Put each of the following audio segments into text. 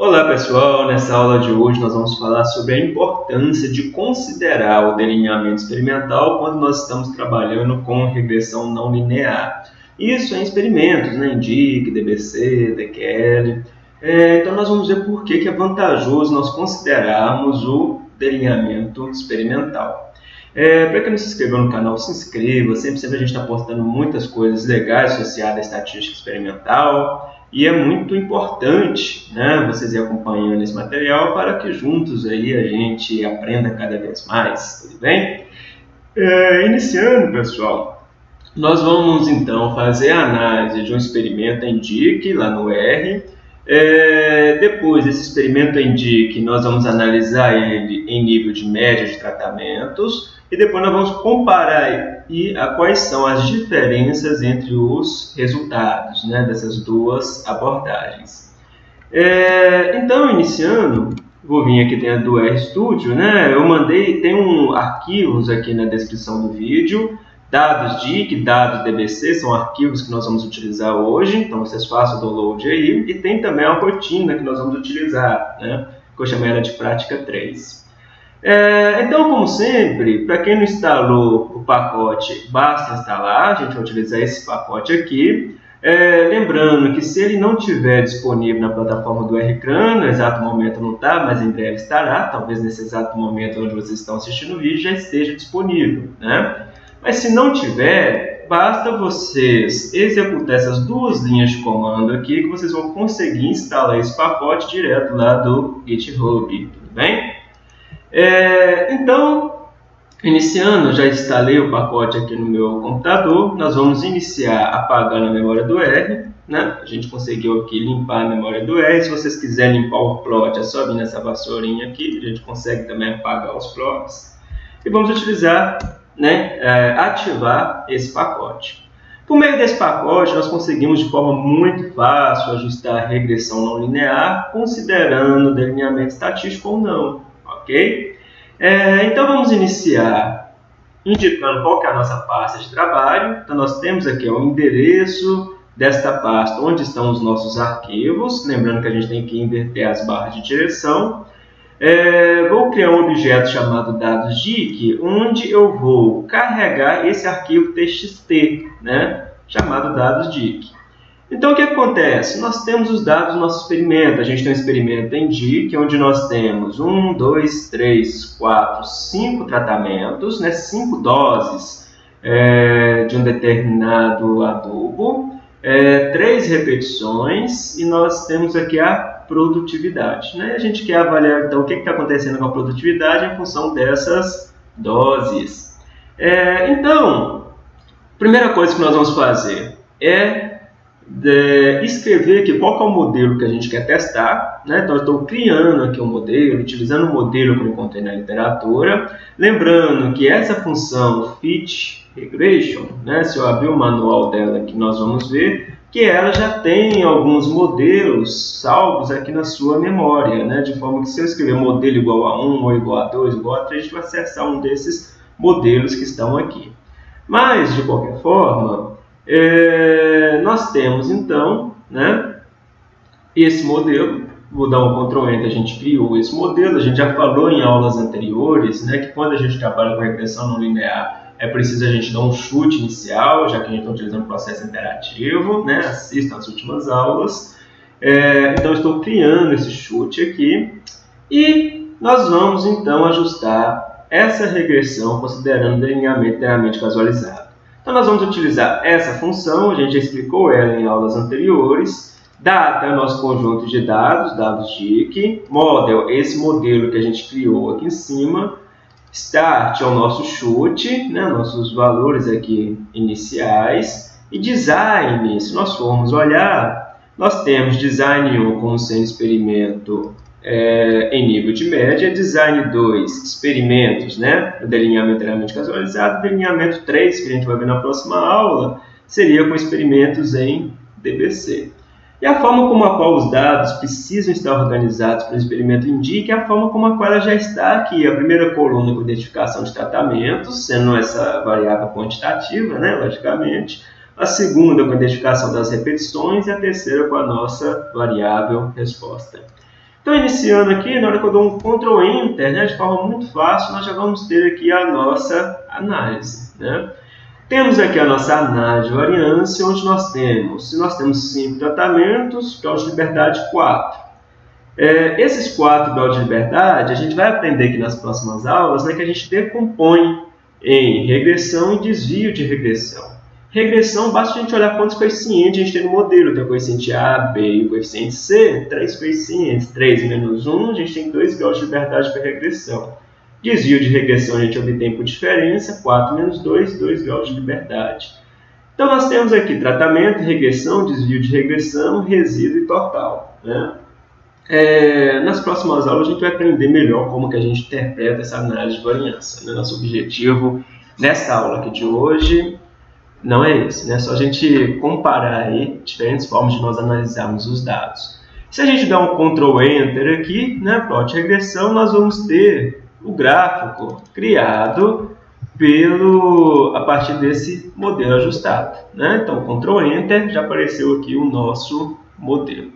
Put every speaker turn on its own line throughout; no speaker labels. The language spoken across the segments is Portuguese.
Olá pessoal, nessa aula de hoje nós vamos falar sobre a importância de considerar o delineamento experimental quando nós estamos trabalhando com regressão não linear. Isso em experimentos, né? DIC, DBC, DQL. É, então nós vamos ver por que, que é vantajoso nós considerarmos o delineamento experimental. É, Para quem não se inscreveu no canal, se inscreva. Sempre, sempre a gente está postando muitas coisas legais associadas à estatística experimental. E é muito importante né, vocês ir acompanhando esse material para que juntos aí a gente aprenda cada vez mais, tudo bem? É, iniciando, pessoal, nós vamos então fazer a análise de um experimento em DIC, lá no R. É, depois desse experimento em DIC, nós vamos analisar ele em nível de média de tratamentos e depois nós vamos comparar e a quais são as diferenças entre os resultados né, dessas duas abordagens. É, então, iniciando, vou vir aqui dentro do RStudio, né, eu mandei, tem um arquivos aqui na descrição do vídeo, dados DIC, dados DBC, são arquivos que nós vamos utilizar hoje, então vocês façam o download aí, e tem também a rotina que nós vamos utilizar, né, que eu chamei ela de prática 3. É, então, como sempre, para quem não instalou o pacote, basta instalar, a gente vai utilizar esse pacote aqui. É, lembrando que se ele não estiver disponível na plataforma do RCRAN, no exato momento não está, mas em breve estará, talvez nesse exato momento onde vocês estão assistindo o vídeo já esteja disponível. Né? Mas se não tiver, basta vocês executar essas duas linhas de comando aqui que vocês vão conseguir instalar esse pacote direto lá do GitHub, tudo bem? É, então, iniciando, já instalei o pacote aqui no meu computador. Nós vamos iniciar apagando a memória do R. Né? A gente conseguiu aqui limpar a memória do R. Se vocês quiserem limpar o plot, é só vir nessa vassourinha aqui. A gente consegue também apagar os plots. E vamos utilizar, né, é, ativar esse pacote. Por meio desse pacote, nós conseguimos de forma muito fácil ajustar a regressão não linear, considerando delineamento estatístico ou não É, então vamos iniciar indicando qual é a nossa pasta de trabalho. Então nós temos aqui o endereço desta pasta, onde estão os nossos arquivos. Lembrando que a gente tem que inverter as barras de direção. É, vou criar um objeto chamado dados DIC, onde eu vou carregar esse arquivo txt, né, chamado dados DIC. Então, o que acontece? Nós temos os dados do nosso experimento. A gente tem um experimento em DIC, onde nós temos 1, 2, 3, 4, 5 tratamentos, né? 5 doses é, de um determinado adubo, é, 3 repetições, e nós temos aqui a produtividade. Né? A gente quer avaliar, então, o que está acontecendo com a produtividade em função dessas doses. É, então, primeira coisa que nós vamos fazer é escrever aqui qual é o modelo que a gente quer testar. Né? Então, eu estou criando aqui um modelo, utilizando o modelo que eu encontrei na literatura. Lembrando que essa função fit regression, né? se eu abrir o manual dela que nós vamos ver, que ela já tem alguns modelos salvos aqui na sua memória, né? de forma que se eu escrever modelo igual a 1 ou igual a 2, igual a 3, a gente vai acessar um desses modelos que estão aqui. Mas, de qualquer forma, é, nós temos então né, esse modelo. Vou dar um Ctrl Enter, a gente criou esse modelo. A gente já falou em aulas anteriores né, que quando a gente trabalha com regressão não linear, é preciso a gente dar um chute inicial, já que a gente está utilizando um processo interativo. Né, assistam as últimas aulas. É, então, estou criando esse chute aqui. E nós vamos então ajustar essa regressão considerando o delineamento inteiramente casualizado. Então, nós vamos utilizar essa função, a gente já explicou ela em aulas anteriores. Data é o nosso conjunto de dados, dados DIC. Model, esse modelo que a gente criou aqui em cima. Start é o nosso chute, né, nossos valores aqui iniciais. E design, se nós formos olhar, nós temos design 1 como sendo experimento é, em nível de média, design 2, experimentos, né? o delineamento inteiramente casualizado, delineamento 3, que a gente vai ver na próxima aula, seria com experimentos em DBC. E a forma como a qual os dados precisam estar organizados para o experimento indica a forma como a qual ela já está aqui. A primeira coluna com identificação de tratamentos, sendo essa variável quantitativa, né, logicamente. A segunda com identificação das repetições e a terceira com a nossa variável resposta. Então, iniciando aqui, na hora que eu dou um Ctrl Enter, né, de forma muito fácil, nós já vamos ter aqui a nossa análise. Né? Temos aqui a nossa análise de variância, onde nós temos, se nós temos 5 tratamentos, grau de liberdade 4. É, esses quatro graus de liberdade, a gente vai aprender aqui nas próximas aulas, né, que a gente decompõe em regressão e desvio de regressão. Regressão, basta a gente olhar quantos coeficientes a gente tem no modelo. Tem o coeficiente A, B e o coeficiente C, três coeficientes, 3 menos 1, a gente tem 2 graus de liberdade para regressão. Desvio de regressão a gente obtém por diferença, 4 menos 2, 2 graus de liberdade. Então nós temos aqui tratamento, regressão, desvio de regressão, resíduo e total. Né? É, nas próximas aulas a gente vai aprender melhor como que a gente interpreta essa análise de variância. Né? Nosso objetivo nessa aula aqui de hoje não é esse, né? Só a gente comparar aí diferentes formas de nós analisarmos os dados. Se a gente der um Ctrl Enter aqui, né, plot regressão, nós vamos ter o gráfico criado pelo a partir desse modelo ajustado, né? Então, Ctrl Enter já apareceu aqui o nosso modelo.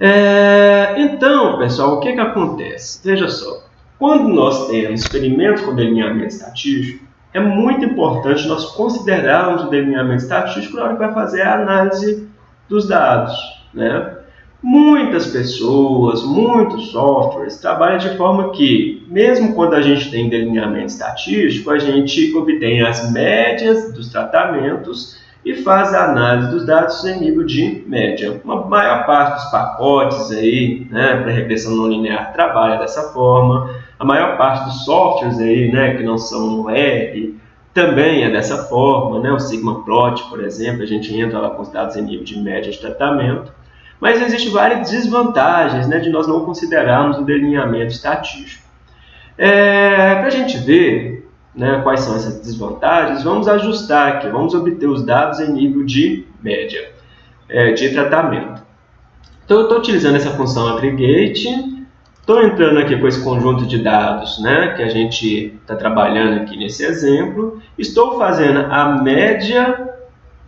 É, então, pessoal, o que que acontece? Veja só, quando nós temos experimentos com delineamento estatístico, é muito importante nós considerarmos o delineamento estatístico na hora que vai fazer a análise dos dados. Né? Muitas pessoas, muitos softwares trabalham de forma que, mesmo quando a gente tem delineamento estatístico, a gente obtém as médias dos tratamentos e faz a análise dos dados em nível de média. Uma maior parte dos pacotes aí, né, para regressão não linear trabalha dessa forma. A maior parte dos softwares aí, né, que não são R, também é dessa forma, né? O Sigma Plot, por exemplo, a gente entra lá com os dados em nível de média de tratamento. Mas existem várias desvantagens né, de nós não considerarmos o delineamento estatístico. É, Para a gente ver né, quais são essas desvantagens, vamos ajustar aqui, vamos obter os dados em nível de média é, de tratamento. Então, eu estou utilizando essa função aggregate Estou entrando aqui com esse conjunto de dados né, que a gente está trabalhando aqui nesse exemplo. Estou fazendo a média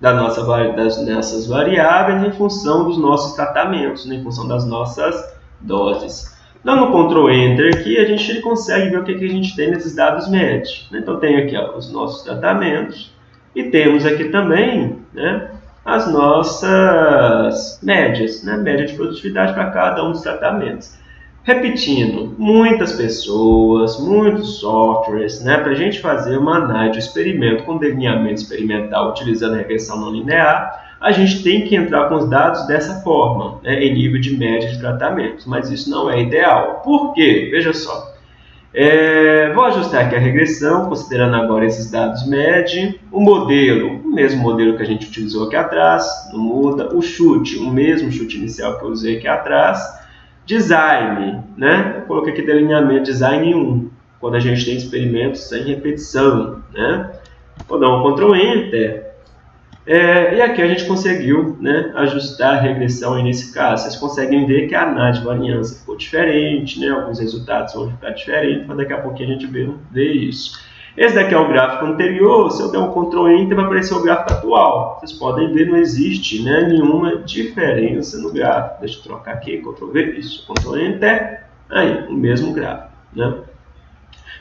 da nossa, das nossas variáveis em função dos nossos tratamentos, né, em função das nossas doses. Dando Ctrl Enter aqui, a gente consegue ver o que, que a gente tem nesses dados médios. Né? Então, tem aqui ó, os nossos tratamentos e temos aqui também né, as nossas médias, né? média de produtividade para cada um dos tratamentos. Repetindo, muitas pessoas, muitos softwares, né, para a gente fazer uma análise de experimento com delineamento experimental utilizando regressão não linear, a gente tem que entrar com os dados dessa forma, né, em nível de média de tratamentos, mas isso não é ideal. Por quê? Veja só. É, vou ajustar aqui a regressão, considerando agora esses dados MED. O modelo, o mesmo modelo que a gente utilizou aqui atrás, não muda. O chute, o mesmo chute inicial que eu usei aqui atrás. Design, né? Eu coloquei aqui delineamento design 1, quando a gente tem experimentos sem repetição, né? Vou dar um Ctrl Enter. É, e aqui a gente conseguiu né, ajustar a regressão aí nesse caso. Vocês conseguem ver que a análise de variância ficou diferente, né? alguns resultados vão ficar diferentes, mas daqui a pouquinho a gente vê, vê isso. Esse daqui é o gráfico anterior, se eu der um Ctrl Enter vai aparecer o gráfico atual. Vocês podem ver, não existe né, nenhuma diferença no gráfico. Deixa eu trocar aqui, Ctrl V, isso, Ctrl Enter, aí, o mesmo gráfico. Né?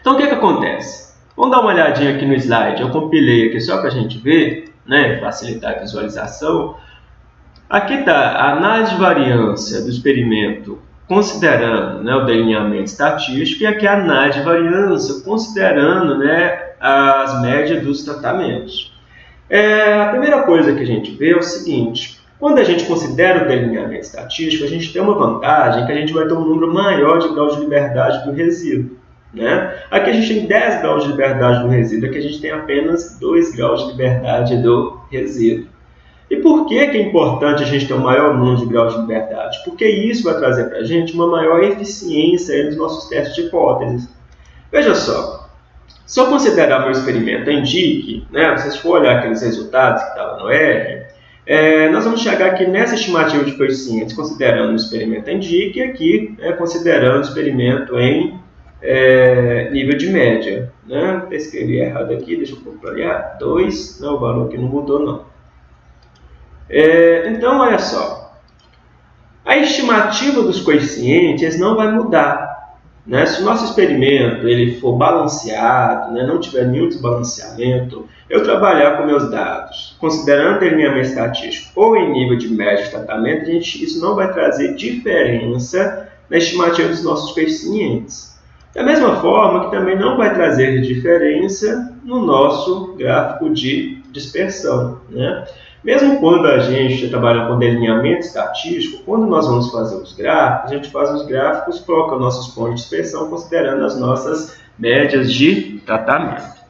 Então o que, que acontece? Vamos dar uma olhadinha aqui no slide, eu compilei aqui só para a gente ver, né, facilitar a visualização. Aqui está a análise de variância do experimento considerando né, o delineamento estatístico e aqui a análise de variância, considerando né, as médias dos tratamentos. É, a primeira coisa que a gente vê é o seguinte, quando a gente considera o delineamento estatístico, a gente tem uma vantagem que a gente vai ter um número maior de graus de liberdade do resíduo. Né? Aqui a gente tem 10 graus de liberdade do resíduo, aqui a gente tem apenas 2 graus de liberdade do resíduo. E por que, que é importante a gente ter um maior número de graus de liberdade? Porque isso vai trazer para a gente uma maior eficiência nos nossos testes de hipóteses. Veja só, se eu considerar meu experimento indique, né, se for olhar aqueles resultados que estavam no R, é, nós vamos chegar aqui nessa estimativa de coeficientes, considerando o experimento indique, e aqui é, considerando o experimento em é, nível de média. Né? Escrevi errado aqui, deixa eu completar. 2, não, o valor aqui não mudou não. É, então, olha só. A estimativa dos coeficientes não vai mudar. Né? Se o nosso experimento ele for balanceado, né? não tiver nenhum desbalanceamento, eu trabalhar com meus dados, considerando delineamento estatístico ou em nível de média de tratamento, gente, isso não vai trazer diferença na estimativa dos nossos coeficientes. Da mesma forma que também não vai trazer diferença no nosso gráfico de dispersão. Né? Mesmo quando a gente trabalha com delineamento estatístico, quando nós vamos fazer os gráficos, a gente faz os gráficos, coloca nossos pontos de dispersão, considerando as nossas médias de tratamento.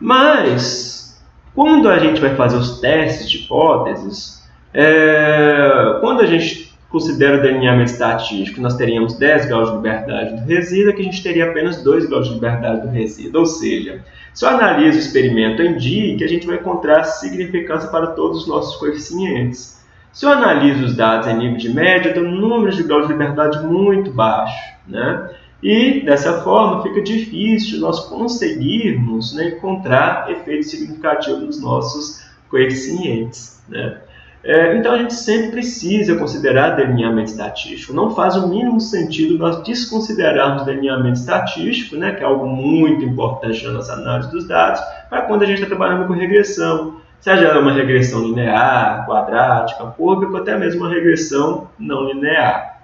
Mas, quando a gente vai fazer os testes de hipóteses, é, quando a gente considera o delineamento estatístico, nós teríamos 10 graus de liberdade do resíduo, aqui a gente teria apenas 2 graus de liberdade do resíduo, ou seja, se eu analiso o experimento em DIC, a gente vai encontrar significância para todos os nossos coeficientes. Se eu analiso os dados em nível de média, eu tenho números de grau de liberdade muito baixo. Né? E, dessa forma, fica difícil nós conseguirmos né, encontrar efeitos significativos nos nossos coeficientes. Né? É, então, a gente sempre precisa considerar delineamento estatístico. Não faz o mínimo sentido nós desconsiderarmos delineamento estatístico, né, que é algo muito importante na nossa análise dos dados, para quando a gente está trabalhando com regressão. Seja ela uma regressão linear, quadrática, cúbica, ou até mesmo uma regressão não linear.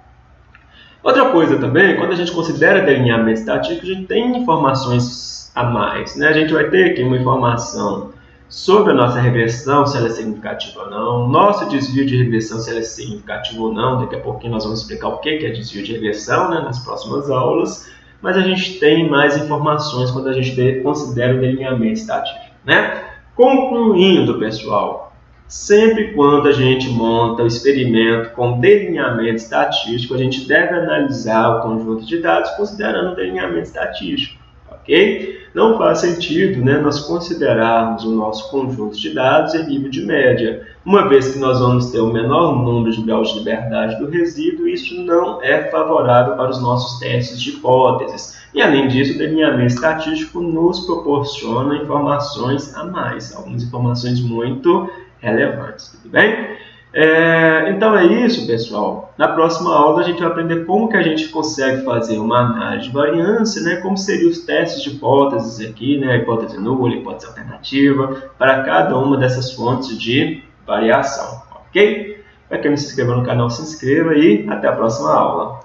Outra coisa também, quando a gente considera delineamento estatístico, a gente tem informações a mais. Né? A gente vai ter aqui uma informação sobre a nossa regressão, se ela é significativa ou não, nosso desvio de regressão, se ela é significativo ou não. Daqui a pouquinho nós vamos explicar o que é desvio de regressão né, nas próximas aulas. Mas a gente tem mais informações quando a gente considera o delineamento estatístico. Né? Concluindo, pessoal, sempre quando a gente monta o experimento com delineamento estatístico, a gente deve analisar o conjunto de dados considerando o delineamento estatístico ok? Não faz sentido né, nós considerarmos o nosso conjunto de dados em nível de média, uma vez que nós vamos ter o menor número de graus de liberdade do resíduo, isso não é favorável para os nossos testes de hipóteses. E além disso, o delineamento estatístico nos proporciona informações a mais, algumas informações muito relevantes, tudo bem? É, então é isso, pessoal. Na próxima aula a gente vai aprender como que a gente consegue fazer uma análise de variância, né? como seriam os testes de hipóteses aqui, né? hipótese nula, hipótese alternativa, para cada uma dessas fontes de variação, ok? Para quem não se inscreveu no canal, se inscreva e até a próxima aula.